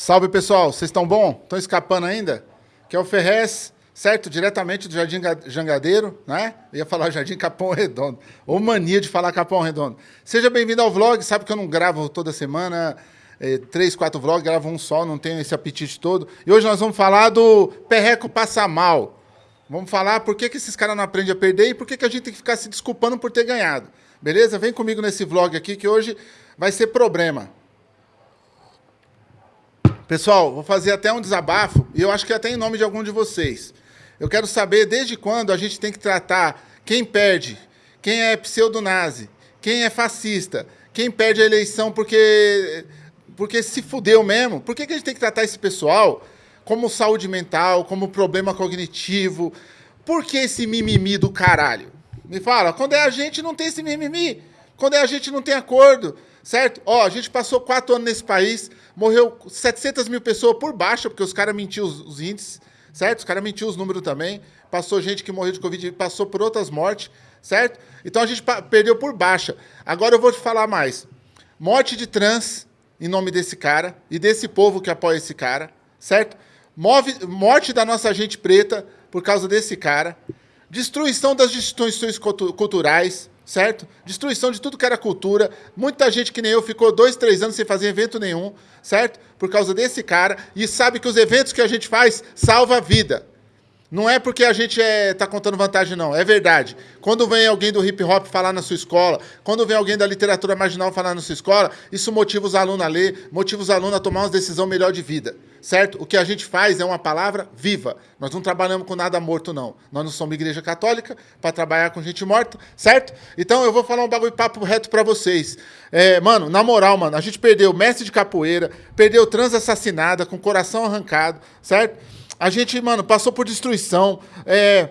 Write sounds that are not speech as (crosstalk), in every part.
Salve pessoal, vocês estão bom? Estão escapando ainda? Que é o Ferrez, certo? Diretamente do Jardim Jangadeiro, né? Eu ia falar Jardim Capão Redondo. Ou mania de falar Capão Redondo. Seja bem-vindo ao vlog, sabe que eu não gravo toda semana, é, três, quatro vlogs, gravo um só, não tenho esse apetite todo. E hoje nós vamos falar do Perreco Passa Mal. Vamos falar por que, que esses caras não aprendem a perder e por que, que a gente tem que ficar se desculpando por ter ganhado. Beleza? Vem comigo nesse vlog aqui que hoje vai ser problema. Pessoal, vou fazer até um desabafo, e eu acho que até em nome de algum de vocês. Eu quero saber desde quando a gente tem que tratar quem perde, quem é pseudo-nazi, quem é fascista, quem perde a eleição porque, porque se fudeu mesmo. Por que, que a gente tem que tratar esse pessoal como saúde mental, como problema cognitivo? Por que esse mimimi do caralho? Me fala, quando é a gente não tem esse mimimi, quando é a gente não tem acordo, certo? Ó, a gente passou quatro anos nesse país, morreu 700 mil pessoas por baixa, porque os caras mentiram os, os, índices, certo? Os caras mentiram os números também. Passou gente que morreu de Covid, passou por outras mortes, certo? Então a gente perdeu por baixa. Agora eu vou te falar mais. Morte de trans, em nome desse cara, e desse povo que apoia esse cara, certo? Move, morte da nossa gente preta, por causa desse cara. Destruição das instituições culturais, certo? Destruição de tudo que era cultura. Muita gente que nem eu ficou dois, três anos sem fazer evento nenhum, certo? Por causa desse cara. E sabe que os eventos que a gente faz salva a vida. Não é porque a gente é, contando vantagem, não. É verdade. Quando vem alguém do hip hop falar na sua escola, quando vem alguém da literatura marginal falar na sua escola, isso motiva os alunos a ler, motiva os alunos a tomar uma decisão melhor de vida. Certo? O que a gente faz é uma palavra viva. Nós não trabalhamos com nada morto, não. Nós não somos igreja católica para trabalhar com gente morta, certo? Então eu vou falar um bagulho papo reto para vocês. É, mano, na moral, mano, a gente perdeu mestre de capoeira, perdeu trans assassinada, com coração arrancado, certo? A gente, mano, passou por destruição, é,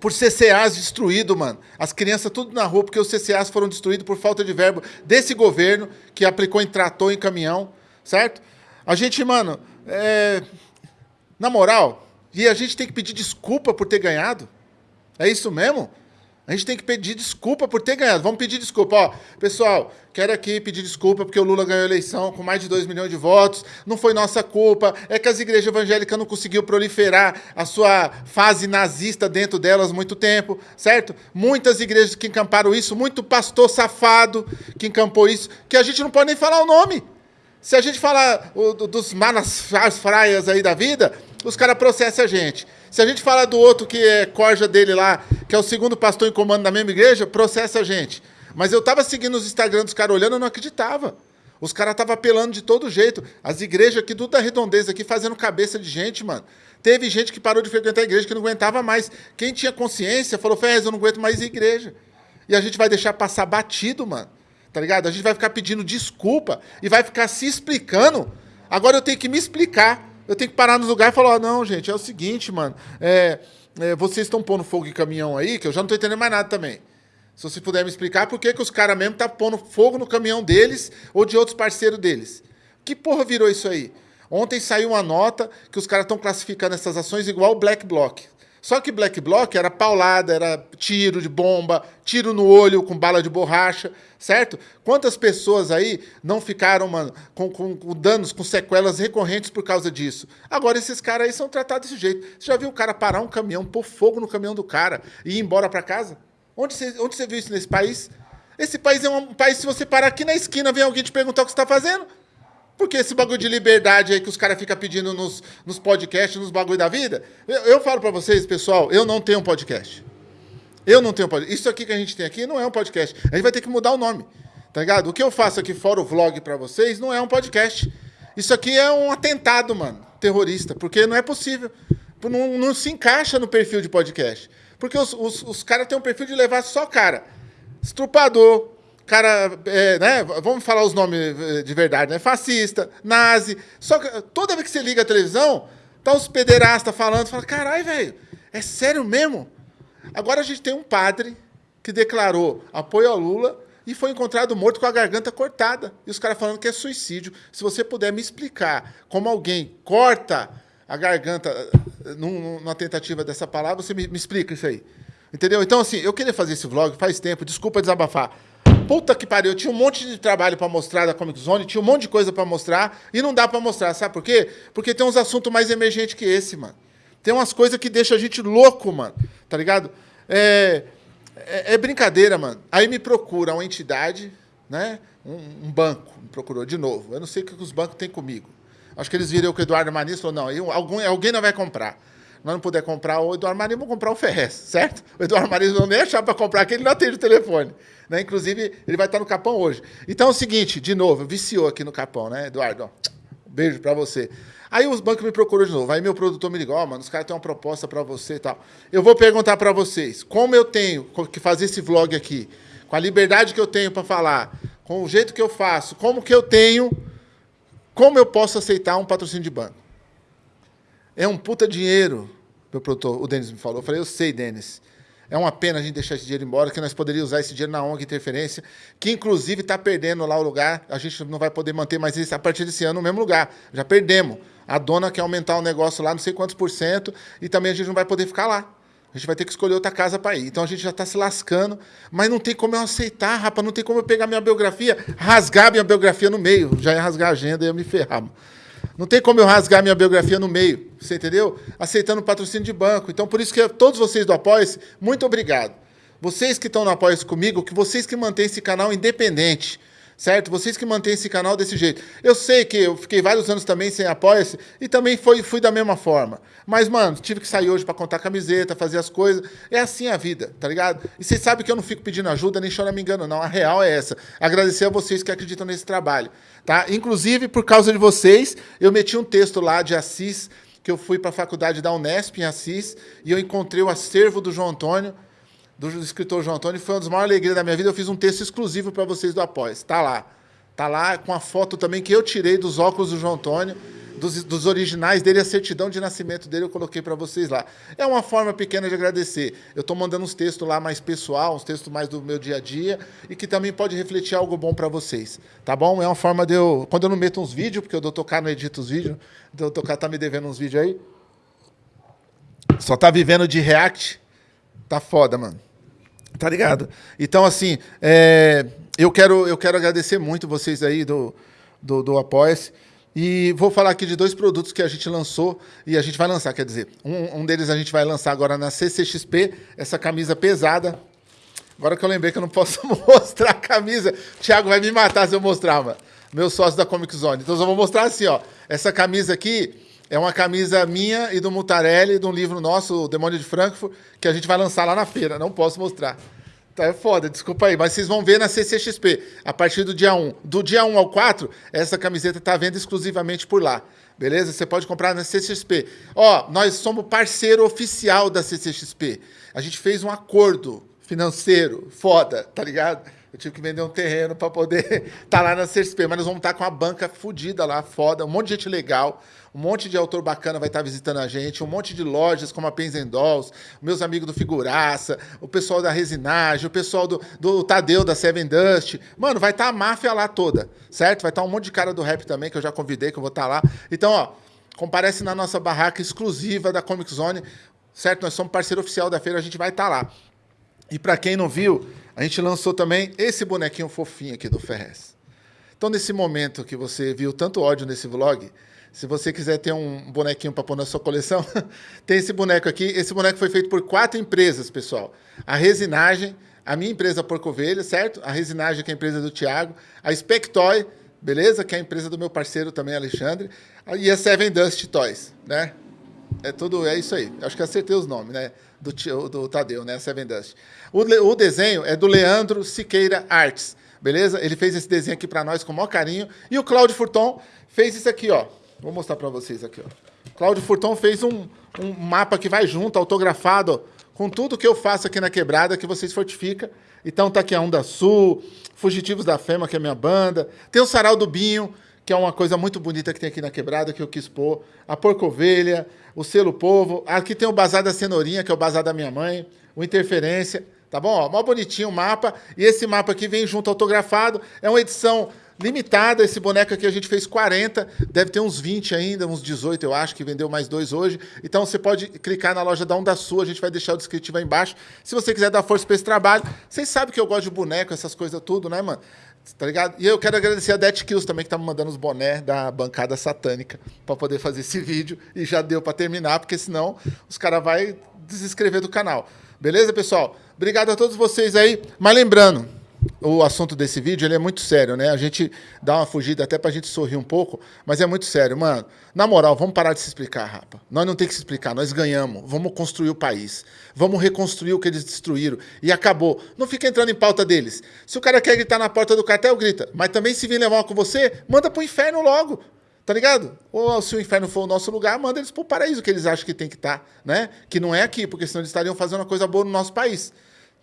por CCAs destruídos, mano. As crianças tudo na rua, porque os CCAs foram destruídos por falta de verbo desse governo, que aplicou em trator, em caminhão, certo? A gente, mano, é, na moral, e a gente tem que pedir desculpa por ter ganhado? É isso mesmo? A gente tem que pedir desculpa por ter ganhado. Vamos pedir desculpa. Ó, pessoal, quero aqui pedir desculpa porque o Lula ganhou a eleição com mais de 2 milhões de votos. Não foi nossa culpa. É que as igrejas evangélicas não conseguiu proliferar a sua fase nazista dentro delas muito tempo, certo? Muitas igrejas que encamparam isso, muito pastor safado que encampou isso, que a gente não pode nem falar o nome. Se a gente falar o, dos manas fraias aí da vida, os caras processam a gente. Se a gente falar do outro que é corja dele lá, que é o segundo pastor em comando da mesma igreja, processa a gente. Mas eu tava seguindo os Instagram dos caras olhando, eu não acreditava. Os caras estavam apelando de todo jeito. As igrejas aqui, tudo da redondeza aqui, fazendo cabeça de gente, mano. Teve gente que parou de frequentar a igreja, que não aguentava mais. Quem tinha consciência falou, Ferrez, eu não aguento mais igreja. E a gente vai deixar passar batido, mano. Tá ligado? A gente vai ficar pedindo desculpa e vai ficar se explicando. Agora eu tenho que me explicar. Eu tenho que parar no lugar e falar, não, gente, é o seguinte, mano. É, é, vocês estão pondo fogo em caminhão aí, que eu já não estou entendendo mais nada também. Se você puder me explicar por que, que os caras mesmo estão tá pondo fogo no caminhão deles ou de outros parceiros deles. Que porra virou isso aí? Ontem saiu uma nota que os caras estão classificando essas ações igual o Black Bloc. Só que Black Bloc era paulada, era tiro de bomba, tiro no olho com bala de borracha, certo? Quantas pessoas aí não ficaram, mano, com, com, com danos, com sequelas recorrentes por causa disso? Agora esses caras aí são tratados desse jeito. Você já viu o cara parar um caminhão, pôr fogo no caminhão do cara e ir embora para casa? Onde você, onde você viu isso nesse país? Esse país é um país, se você parar aqui na esquina, vem alguém te perguntar o que você está fazendo. Porque esse bagulho de liberdade aí que os caras ficam pedindo nos, nos podcasts, nos bagulho da vida. Eu, eu falo para vocês, pessoal, eu não tenho um podcast. Eu não tenho um podcast. Isso aqui que a gente tem aqui não é um podcast. A gente vai ter que mudar o nome. Tá ligado? O que eu faço aqui fora o vlog para vocês não é um podcast. Isso aqui é um atentado, mano, terrorista. Porque não é possível. Não, não se encaixa no perfil de podcast. Porque os, os, os caras têm um perfil de levar só cara. Estrupador, cara, é, né? Vamos falar os nomes eh, de verdade, né? Fascista, nazi. Só que toda vez que você liga a televisão, tá os pederastas falando, fala, caralho, velho, é sério mesmo? Agora a gente tem um padre que declarou apoio ao Lula e foi encontrado morto com a garganta cortada. E os caras falando que é suicídio. Se você puder me explicar como alguém corta a garganta eh, numa tentativa dessa palavra, você me, me explica isso aí. Entendeu? Então, assim, eu queria fazer esse vlog faz tempo, desculpa desabafar. Puta que pariu, eu tinha um monte de trabalho para mostrar da Comic Zone, tinha um monte de coisa para mostrar e não dá para mostrar, sabe por quê? Porque tem uns assuntos mais emergentes que esse, mano. Tem umas coisas que deixam a gente louco, mano, tá ligado? É, é, é brincadeira, mano. Aí me procura uma entidade, né? Um, um, banco, me procurou de novo. Eu não sei o que os bancos têm comigo. Acho que eles viram que o Eduardo Manis falou, não, alguém não vai comprar. Nós não puder comprar o Eduardo Maris, vamos comprar o Ferrez, certo? O Eduardo Maris não nem achar para comprar, que ele não atende o telefone. Né? Inclusive, ele vai estar no Capão hoje. Então é o seguinte, de novo, viciou aqui no Capão, né, Eduardo? Beijo para você. Aí os bancos me procuram de novo. Aí meu produtor me ligou, oh, mano, os caras têm uma proposta para você e tal. Eu vou perguntar para vocês, como eu tenho que fazer esse vlog aqui, com a liberdade que eu tenho para falar, com o jeito que eu faço, como que eu tenho, como eu posso aceitar um patrocínio de banco? É um puta dinheiro, meu produtor, o Denis me falou. Eu falei, eu sei, Denis. É uma pena a gente deixar esse dinheiro embora, que nós poderíamos usar esse dinheiro na ONG Interferência, que inclusive está perdendo lá o lugar. A gente não vai poder manter mais isso a partir desse ano no mesmo lugar. Já perdemos. A dona quer aumentar o negócio lá, não sei quantos por cento, e também a gente não vai poder ficar lá. A gente vai ter que escolher outra casa para ir. Então a gente já está se lascando, mas não tem como eu aceitar, rapaz, não tem como eu pegar minha biografia, rasgar minha biografia no meio. Já ia rasgar a agenda ia me ferrar. Não tem como eu rasgar minha biografia no meio, você entendeu? Aceitando patrocínio de banco. Então, por isso que todos vocês do apoia muito obrigado. Vocês que estão no apoia comigo, que vocês que mantêm esse canal independente certo? Vocês que mantêm esse canal desse jeito. Eu sei que eu fiquei vários anos também sem apoia-se e também foi, fui da mesma forma. Mas, mano, tive que sair hoje para contar camiseta, fazer as coisas. É assim a vida, tá ligado? E vocês sabem que eu não fico pedindo ajuda, nem chora me engano, não. A real é essa. Agradecer a vocês que acreditam nesse trabalho, tá? Inclusive, por causa de vocês, eu meti um texto lá de Assis, que eu fui para a faculdade da Unesp em Assis, e eu encontrei o acervo do João Antônio, do escritor João Antônio, foi uma das maiores alegrias da minha vida. Eu fiz um texto exclusivo para vocês do Apoia. Está lá. Está lá com a foto também que eu tirei dos óculos do João Antônio, dos, dos originais dele, a certidão de nascimento dele, eu coloquei para vocês lá. É uma forma pequena de agradecer. Eu estou mandando uns textos lá mais pessoal, uns textos mais do meu dia a dia, e que também pode refletir algo bom para vocês. Tá bom? É uma forma de eu. Quando eu não meto uns vídeos, porque o Doutor K não edita os vídeos, o Doutor K tá me devendo uns vídeos aí. Só tá vivendo de react. Tá foda, mano. Tá ligado? Então, assim, é, eu, quero, eu quero agradecer muito vocês aí do, do, do Apoia-se. E vou falar aqui de dois produtos que a gente lançou e a gente vai lançar, quer dizer, um, um deles a gente vai lançar agora na CCXP, essa camisa pesada. Agora que eu lembrei que eu não posso (laughs) mostrar a camisa, o Thiago vai me matar se eu mostrar, mano. Meu sócio da Comic Zone. Então eu só vou mostrar assim, ó. Essa camisa aqui, é uma camisa minha e do Mutarelli, de um livro nosso, O Demônio de Frankfurt, que a gente vai lançar lá na feira. Não posso mostrar. Tá, é foda, desculpa aí. Mas vocês vão ver na CCXP, a partir do dia 1. Do dia 1 ao 4, essa camiseta está vendo exclusivamente por lá. Beleza? Você pode comprar na CCXP. Ó, nós somos parceiro oficial da CCXP. A gente fez um acordo financeiro, foda, tá ligado? Eu tive que vender um terreno para poder estar (laughs) tá lá na CCXP, mas nós vamos estar tá com a banca fodida lá, foda, um monte de gente legal, um monte de autor bacana vai estar tá visitando a gente, um monte de lojas como a Pens Dolls, meus amigos do Figuraça, o pessoal da Resinagem, o pessoal do, do Tadeu da Seven Dust. Mano, vai estar tá a máfia lá toda, certo? Vai estar tá um monte de cara do rap também, que eu já convidei, que eu vou estar lá. Então, ó, comparece na nossa barraca exclusiva da Comic Zone, certo? Nós somos parceiro oficial da feira, a gente vai estar lá. E para quem não viu, a gente lançou também esse bonequinho fofinho aqui do Ferrez. Então, nesse momento que você viu tanto ódio nesse vlog, se você quiser ter um bonequinho para pôr na sua coleção, (laughs) tem esse boneco aqui. Esse boneco foi feito por quatro empresas, pessoal. A Resinagem, a minha empresa Porco Ovelha, certo? A Resinagem, que é a empresa do Thiago. A Spectoy, beleza? Que é a empresa do meu parceiro também, Alexandre. E a Seven Dust Toys, né? É tudo, é isso aí. Acho que acertei os nomes, né? Do, do Tadeu, né? Seven Dust. O, o desenho é do Leandro Siqueira Artes, beleza? Ele fez esse desenho aqui para nós com o maior carinho. E o Cláudio Furton fez isso aqui, ó. Vou mostrar para vocês aqui, ó. Cláudio Furton fez um, um mapa que vai junto, autografado, com tudo que eu faço aqui na quebrada, que vocês fortificam. Então tá aqui a Onda Sul, Fugitivos da Fema, que é minha banda. Tem o Sarau do Binho, que é uma coisa muito bonita que tem aqui na quebrada, que eu quis pôr. A Porcovelha, o Selo Povo. Aqui tem o Bazar da Cenourinha, que é o Bazar da minha mãe. O Interferência. Tá bom? Ó, mó bonitinho o mapa. E esse mapa aqui vem junto autografado. É uma edição limitada. Esse boneco aqui a gente fez 40, deve ter uns 20 ainda, uns 18 eu acho, que vendeu mais dois hoje. Então você pode clicar na loja da Onda Sua, a gente vai deixar o descritivo aí embaixo. Se você quiser dar força para esse trabalho, vocês sabem que eu gosto de boneco, essas coisas tudo, né, mano? Tá ligado? E eu quero agradecer a Det Kills também, que tá me mandando os bonés da bancada satânica para poder fazer esse vídeo. E já deu para terminar, porque senão os caras vão desescrever do canal. Beleza, pessoal? Obrigado a todos vocês aí. Mas lembrando, o assunto desse vídeo ele é muito sério, né? A gente dá uma fugida até pra gente sorrir um pouco, mas é muito sério, mano. Na moral, vamos parar de se explicar, rapa. Nós não tem que se explicar, nós ganhamos. Vamos construir o país. Vamos reconstruir o que eles destruíram. E acabou. Não fica entrando em pauta deles. Se o cara quer gritar na porta do cartel, grita. Mas também se vir levar com você, manda pro inferno logo. Tá ligado? Ou se o inferno for o nosso lugar, manda eles pro paraíso que eles acham que tem que estar, tá, né? Que não é aqui, porque senão eles estariam fazendo uma coisa boa no nosso país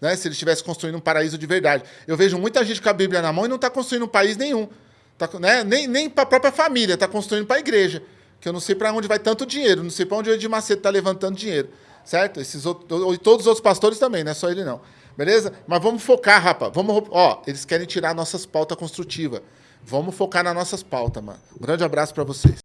né? se ele estivesse construindo um paraíso de verdade. Eu vejo muita gente com a Bíblia na mão e não está construindo um país nenhum. Tá, né? Nem, nem para a própria família, está construindo para a igreja. Que eu não sei para onde vai tanto dinheiro, não sei para onde o Edir Macedo está levantando dinheiro. Certo? Esses outros, e todos os outros pastores também, não é só ele não. Beleza? Mas vamos focar, rapaz. Vamos, ó, eles querem tirar nossas pautas construtivas. Vamos focar nas nossas pautas, mano. Um grande abraço para vocês.